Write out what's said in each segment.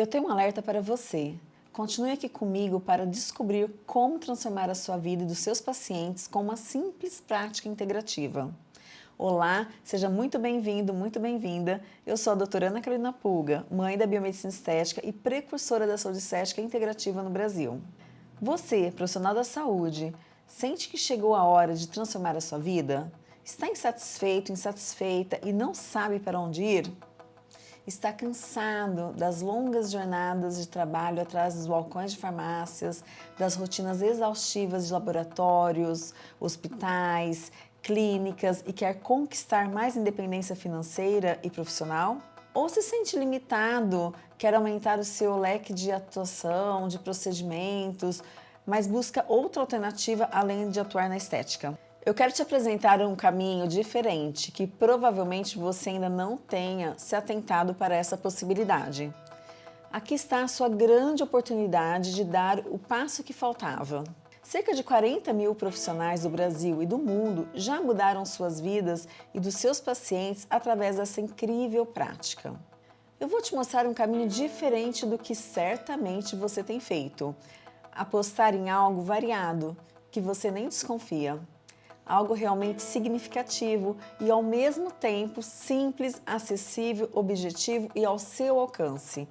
Eu tenho um alerta para você. Continue aqui comigo para descobrir como transformar a sua vida e dos seus pacientes com uma simples prática integrativa. Olá, seja muito bem-vindo, muito bem-vinda. Eu sou a doutora Ana Carolina Pulga, mãe da biomedicina estética e precursora da saúde estética integrativa no Brasil. Você, profissional da saúde, sente que chegou a hora de transformar a sua vida? Está insatisfeito, insatisfeita e não sabe para onde ir? Está cansado das longas jornadas de trabalho atrás dos balcões de farmácias, das rotinas exaustivas de laboratórios, hospitais, clínicas e quer conquistar mais independência financeira e profissional? Ou se sente limitado, quer aumentar o seu leque de atuação, de procedimentos, mas busca outra alternativa além de atuar na estética? Eu quero te apresentar um caminho diferente que provavelmente você ainda não tenha se atentado para essa possibilidade. Aqui está a sua grande oportunidade de dar o passo que faltava. Cerca de 40 mil profissionais do Brasil e do mundo já mudaram suas vidas e dos seus pacientes através dessa incrível prática. Eu vou te mostrar um caminho diferente do que certamente você tem feito. Apostar em algo variado, que você nem desconfia algo realmente significativo e ao mesmo tempo simples, acessível, objetivo e ao seu alcance.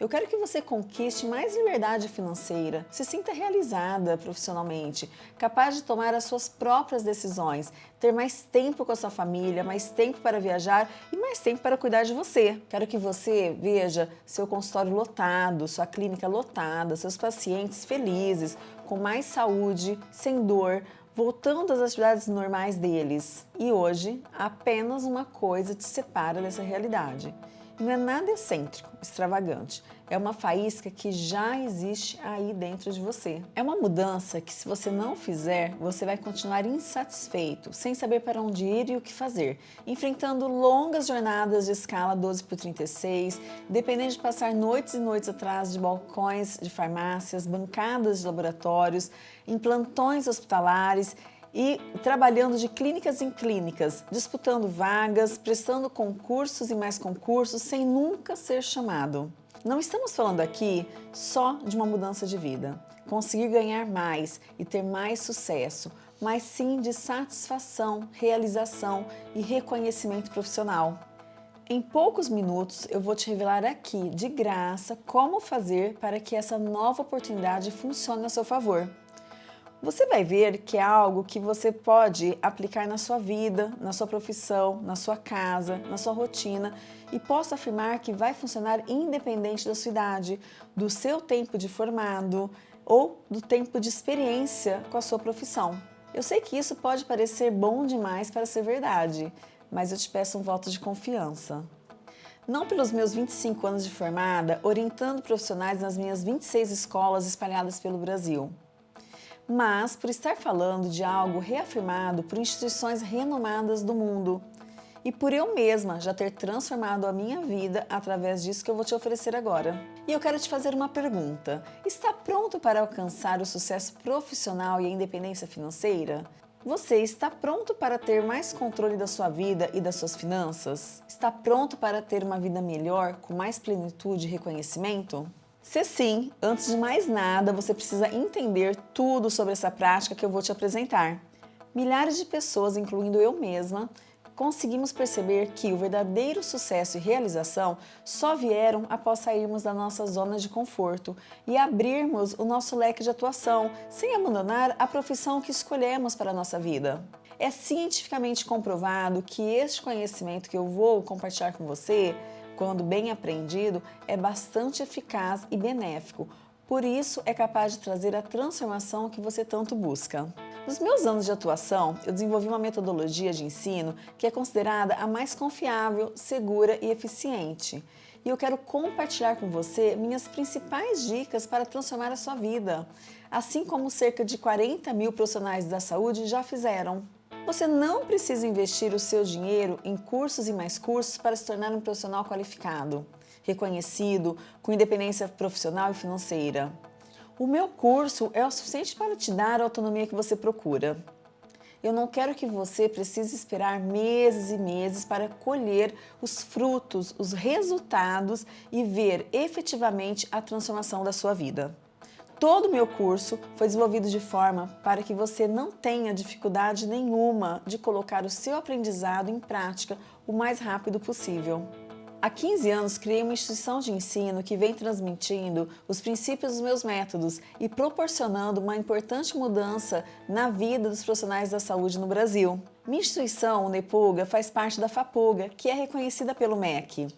Eu quero que você conquiste mais liberdade financeira, se sinta realizada profissionalmente, capaz de tomar as suas próprias decisões, ter mais tempo com a sua família, mais tempo para viajar e mais tempo para cuidar de você. Quero que você veja seu consultório lotado, sua clínica lotada, seus pacientes felizes, com mais saúde, sem dor, voltando às atividades normais deles. E hoje, apenas uma coisa te separa dessa realidade. Não é nada excêntrico, extravagante. É uma faísca que já existe aí dentro de você. É uma mudança que se você não fizer, você vai continuar insatisfeito, sem saber para onde ir e o que fazer, enfrentando longas jornadas de escala 12 por 36, dependendo de passar noites e noites atrás de balcões de farmácias, bancadas de laboratórios, em plantões hospitalares e trabalhando de clínicas em clínicas, disputando vagas, prestando concursos e mais concursos sem nunca ser chamado. Não estamos falando aqui só de uma mudança de vida, conseguir ganhar mais e ter mais sucesso, mas sim de satisfação, realização e reconhecimento profissional. Em poucos minutos eu vou te revelar aqui, de graça, como fazer para que essa nova oportunidade funcione a seu favor. Você vai ver que é algo que você pode aplicar na sua vida, na sua profissão, na sua casa, na sua rotina e posso afirmar que vai funcionar independente da sua idade, do seu tempo de formado ou do tempo de experiência com a sua profissão. Eu sei que isso pode parecer bom demais para ser verdade, mas eu te peço um voto de confiança. Não pelos meus 25 anos de formada, orientando profissionais nas minhas 26 escolas espalhadas pelo Brasil mas por estar falando de algo reafirmado por instituições renomadas do mundo e por eu mesma já ter transformado a minha vida através disso que eu vou te oferecer agora. E eu quero te fazer uma pergunta. Está pronto para alcançar o sucesso profissional e a independência financeira? Você está pronto para ter mais controle da sua vida e das suas finanças? Está pronto para ter uma vida melhor, com mais plenitude e reconhecimento? Se sim, antes de mais nada, você precisa entender tudo sobre essa prática que eu vou te apresentar. Milhares de pessoas, incluindo eu mesma, conseguimos perceber que o verdadeiro sucesso e realização só vieram após sairmos da nossa zona de conforto e abrirmos o nosso leque de atuação, sem abandonar a profissão que escolhemos para a nossa vida. É cientificamente comprovado que este conhecimento que eu vou compartilhar com você quando bem aprendido, é bastante eficaz e benéfico, por isso é capaz de trazer a transformação que você tanto busca. Nos meus anos de atuação, eu desenvolvi uma metodologia de ensino que é considerada a mais confiável, segura e eficiente. E eu quero compartilhar com você minhas principais dicas para transformar a sua vida, assim como cerca de 40 mil profissionais da saúde já fizeram. Você não precisa investir o seu dinheiro em cursos e mais cursos para se tornar um profissional qualificado, reconhecido, com independência profissional e financeira. O meu curso é o suficiente para te dar a autonomia que você procura. Eu não quero que você precise esperar meses e meses para colher os frutos, os resultados e ver efetivamente a transformação da sua vida. Todo o meu curso foi desenvolvido de forma para que você não tenha dificuldade nenhuma de colocar o seu aprendizado em prática o mais rápido possível. Há 15 anos criei uma instituição de ensino que vem transmitindo os princípios dos meus métodos e proporcionando uma importante mudança na vida dos profissionais da saúde no Brasil. Minha instituição, o Nepuga, faz parte da FAPUGA, que é reconhecida pelo MEC.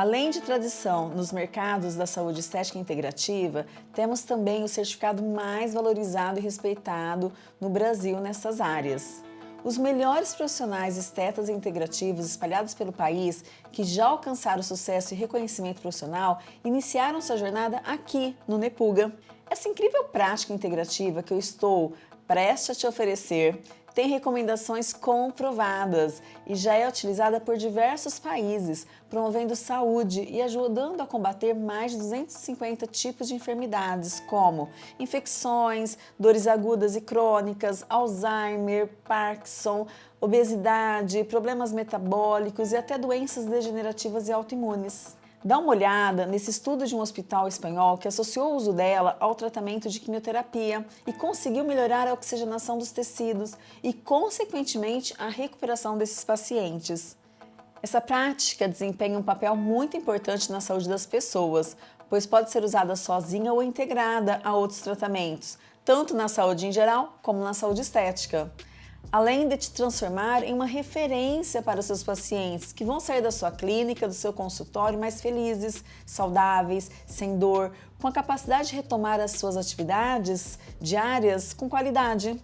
Além de tradição nos mercados da saúde estética integrativa, temos também o certificado mais valorizado e respeitado no Brasil nessas áreas. Os melhores profissionais estetas integrativos espalhados pelo país, que já alcançaram sucesso e reconhecimento profissional, iniciaram sua jornada aqui, no Nepuga. Essa incrível prática integrativa que eu estou prestes a te oferecer tem recomendações comprovadas e já é utilizada por diversos países, promovendo saúde e ajudando a combater mais de 250 tipos de enfermidades, como infecções, dores agudas e crônicas, Alzheimer, Parkinson, obesidade, problemas metabólicos e até doenças degenerativas e autoimunes. Dá uma olhada nesse estudo de um hospital espanhol que associou o uso dela ao tratamento de quimioterapia e conseguiu melhorar a oxigenação dos tecidos e, consequentemente, a recuperação desses pacientes. Essa prática desempenha um papel muito importante na saúde das pessoas, pois pode ser usada sozinha ou integrada a outros tratamentos, tanto na saúde em geral como na saúde estética além de te transformar em uma referência para os seus pacientes que vão sair da sua clínica, do seu consultório mais felizes, saudáveis, sem dor, com a capacidade de retomar as suas atividades diárias com qualidade.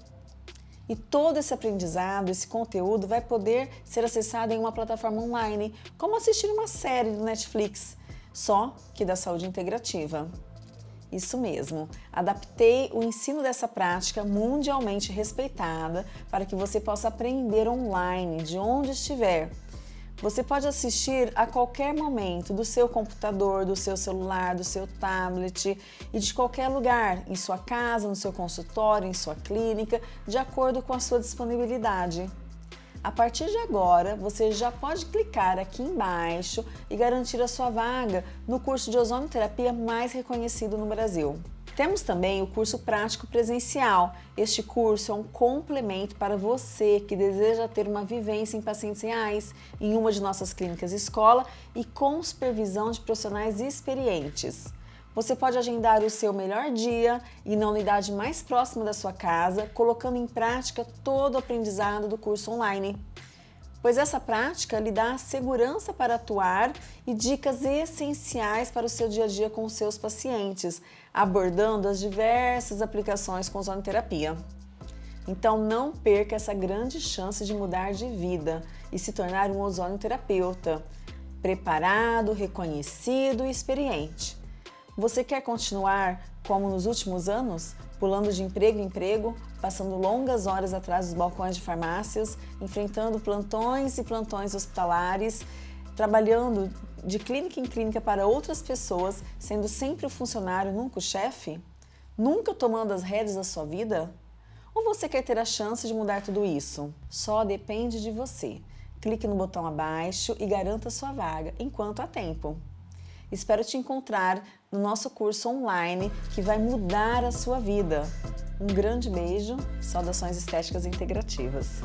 E todo esse aprendizado, esse conteúdo vai poder ser acessado em uma plataforma online, como assistir uma série do Netflix, só que da saúde integrativa. Isso mesmo, adaptei o ensino dessa prática mundialmente respeitada para que você possa aprender online, de onde estiver. Você pode assistir a qualquer momento do seu computador, do seu celular, do seu tablet e de qualquer lugar, em sua casa, no seu consultório, em sua clínica, de acordo com a sua disponibilidade. A partir de agora, você já pode clicar aqui embaixo e garantir a sua vaga no curso de ozonoterapia mais reconhecido no Brasil. Temos também o curso prático presencial. Este curso é um complemento para você que deseja ter uma vivência em pacientes reais em uma de nossas clínicas escola e com supervisão de profissionais experientes. Você pode agendar o seu melhor dia e na unidade mais próxima da sua casa, colocando em prática todo o aprendizado do curso online. Pois essa prática lhe dá segurança para atuar e dicas essenciais para o seu dia a dia com os seus pacientes, abordando as diversas aplicações com zonoterapia. Então não perca essa grande chance de mudar de vida e se tornar um ozonoterapeuta, preparado, reconhecido e experiente. Você quer continuar como nos últimos anos, pulando de emprego em emprego, passando longas horas atrás dos balcões de farmácias, enfrentando plantões e plantões hospitalares, trabalhando de clínica em clínica para outras pessoas, sendo sempre o funcionário, nunca o chefe? Nunca tomando as rédeas da sua vida? Ou você quer ter a chance de mudar tudo isso? Só depende de você. Clique no botão abaixo e garanta sua vaga enquanto há tempo. Espero te encontrar no nosso curso online que vai mudar a sua vida. Um grande beijo, saudações estéticas integrativas.